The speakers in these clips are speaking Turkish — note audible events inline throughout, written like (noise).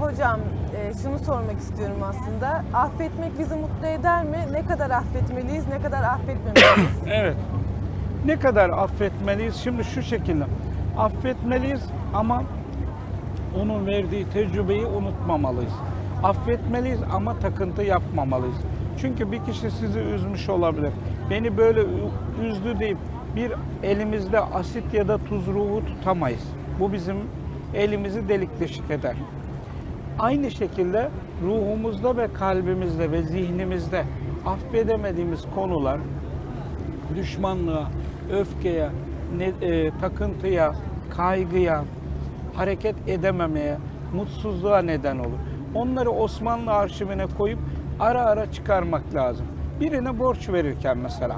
hocam e, şunu sormak istiyorum aslında. Affetmek bizi mutlu eder mi? Ne kadar affetmeliyiz, ne kadar affetmemeliyiz? (coughs) Evet. Ne kadar affetmeliyiz? Şimdi şu şekilde. Affetmeliyiz ama onun verdiği tecrübeyi unutmamalıyız. Affetmeliyiz ama takıntı yapmamalıyız. Çünkü bir kişi sizi üzmüş olabilir. Beni böyle üzdü deyip bir elimizde asit ya da tuz ruhu tutamayız. Bu bizim elimizi delik deşik eder. Aynı şekilde ruhumuzda ve kalbimizde ve zihnimizde affedemediğimiz konular düşmanlığa, öfkeye, ne- e, takıntıya, kaygıya, hareket edememeye, mutsuzluğa neden olur. Onları Osmanlı arşivine koyup ara ara çıkarmak lazım. Birine borç verirken mesela,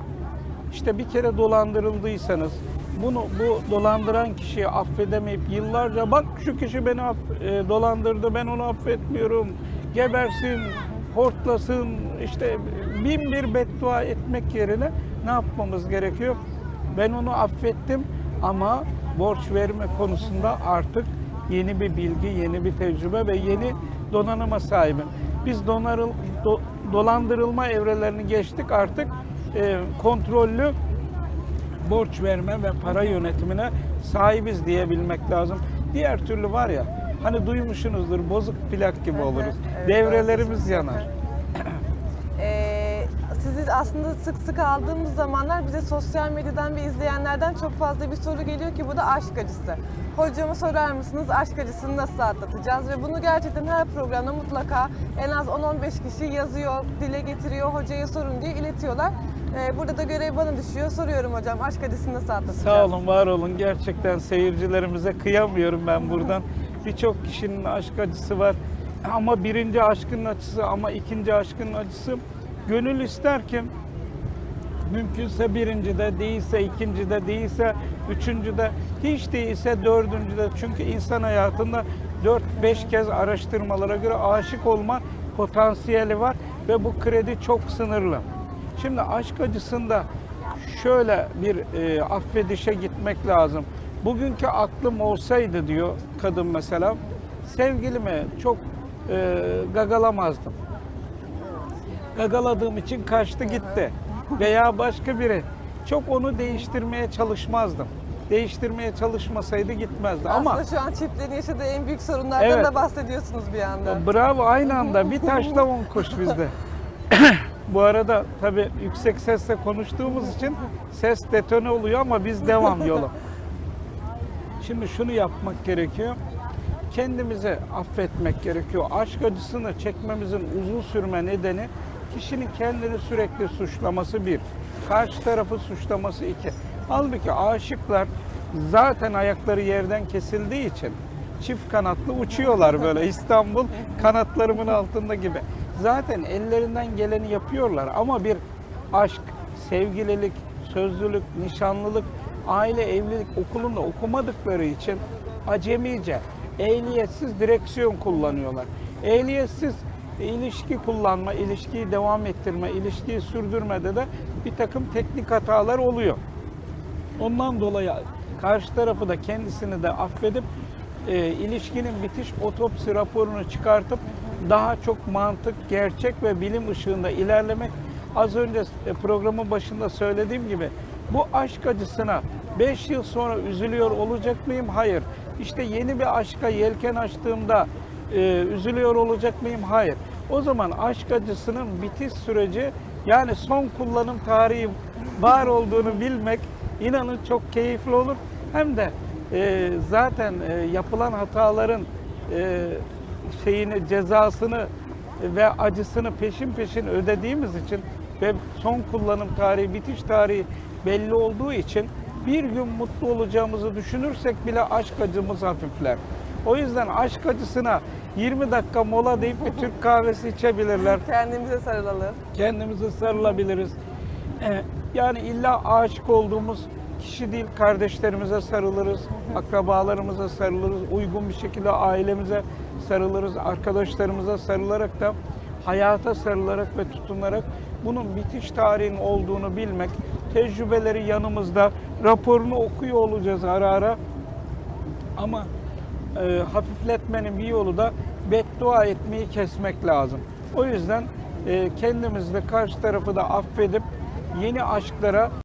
işte bir kere dolandırıldıysanız, bunu bu dolandıran kişiyi affedemeyip yıllarca bak şu kişi beni aff- e, dolandırdı ben onu affetmiyorum gebersin hortlasın işte bin bir beddua etmek yerine ne yapmamız gerekiyor? Ben onu affettim ama borç verme konusunda artık yeni bir bilgi, yeni bir tecrübe ve yeni donanıma sahibim. Biz donarıl, do- dolandırılma evrelerini geçtik artık e, kontrollü borç verme ve para yönetimine sahibiz diyebilmek lazım. Diğer türlü var ya hani duymuşsunuzdur bozuk plak gibi Evet, oluruz. evet, Devrelerimiz doğru. yanar. (clears throat) Ee, sizi aslında sık sık aldığımız zamanlar bize sosyal medyadan ve izleyenlerden çok fazla bir soru geliyor ki bu da aşk acısı. Hocama sorar mısınız aşk acısını nasıl atlatacağız? Ve bunu gerçekten her programda mutlaka en az 10-15 kişi yazıyor, dile getiriyor, hocaya sorun diye iletiyorlar. Ee, burada da görev bana düşüyor. Soruyorum hocam aşk acısını nasıl atlatacağız? Sağ olun, var olun. Gerçekten seyircilerimize kıyamıyorum ben buradan. Birçok kişinin aşk acısı var. Ama birinci aşkın acısı ama ikinci aşkın acısı gönül ister ki mümkünse birincide değilse ikincide değilse üçüncüde hiç değilse dördüncüde çünkü insan hayatında 4-5 kez araştırmalara göre aşık olma potansiyeli var ve bu kredi çok sınırlı. Şimdi aşk acısında şöyle bir e, affedişe gitmek lazım. Bugünkü aklım olsaydı diyor kadın mesela sevgilimi çok e, gagalamazdım gagaladığım için kaçtı gitti. Veya başka biri. Çok onu değiştirmeye çalışmazdım. Değiştirmeye çalışmasaydı gitmezdi. Ama Aslında şu an çiftlerin yaşadığı en büyük sorunlardan Evet. da bahsediyorsunuz bir anda. bravo aynı anda bir taşla on kuş bizde. (laughs) Bu arada tabii yüksek sesle konuştuğumuz için ses detone oluyor ama biz devam yola. Şimdi şunu yapmak gerekiyor. Kendimizi affetmek gerekiyor. Aşk acısını çekmemizin uzun sürme nedeni kişinin kendini sürekli suçlaması bir. Karşı tarafı suçlaması iki. Halbuki aşıklar zaten ayakları yerden kesildiği için çift kanatlı uçuyorlar böyle İstanbul kanatlarımın altında gibi. Zaten ellerinden geleni yapıyorlar ama bir aşk, sevgililik, sözlülük, nişanlılık, aile evlilik okulunda okumadıkları için acemice, ehliyetsiz direksiyon kullanıyorlar. Ehliyetsiz ilişki kullanma, ilişkiyi devam ettirme, ilişkiyi sürdürmede de bir takım teknik hatalar oluyor. Ondan dolayı karşı tarafı da kendisini de affedip e, ilişkinin bitiş otopsi raporunu çıkartıp daha çok mantık, gerçek ve bilim ışığında ilerlemek. Az önce e, programın başında söylediğim gibi bu aşk acısına 5 yıl sonra üzülüyor olacak mıyım? Hayır. İşte yeni bir aşka yelken açtığımda e, üzülüyor olacak mıyım? Hayır. O zaman aşk acısının bitiş süreci yani son kullanım tarihi var olduğunu bilmek inanın çok keyifli olur. Hem de e, zaten e, yapılan hataların e, şeyini cezasını ve acısını peşin peşin ödediğimiz için ve son kullanım tarihi, bitiş tarihi belli olduğu için bir gün mutlu olacağımızı düşünürsek bile aşk acımız hafifler. O yüzden aşk acısına 20 dakika mola deyip bir Türk kahvesi içebilirler (laughs) Kendimize sarılalım. kendimize sarılabiliriz. Ee, Yani illa aşık olduğumuz kişi değil, kardeşlerimize sarılırız, akrabalarımıza sarılırız, uygun bir şekilde ailemize sarılırız, arkadaşlarımıza sarılarak da hayata sarılarak ve tutunarak bunun bitiş tarihinin olduğunu bilmek, tecrübeleri yanımızda, raporunu okuyor olacağız ara ara. Ama e, hafifletmenin bir yolu da beddua etmeyi kesmek lazım. O yüzden e, kendimiz de karşı tarafı da affedip yeni aşklara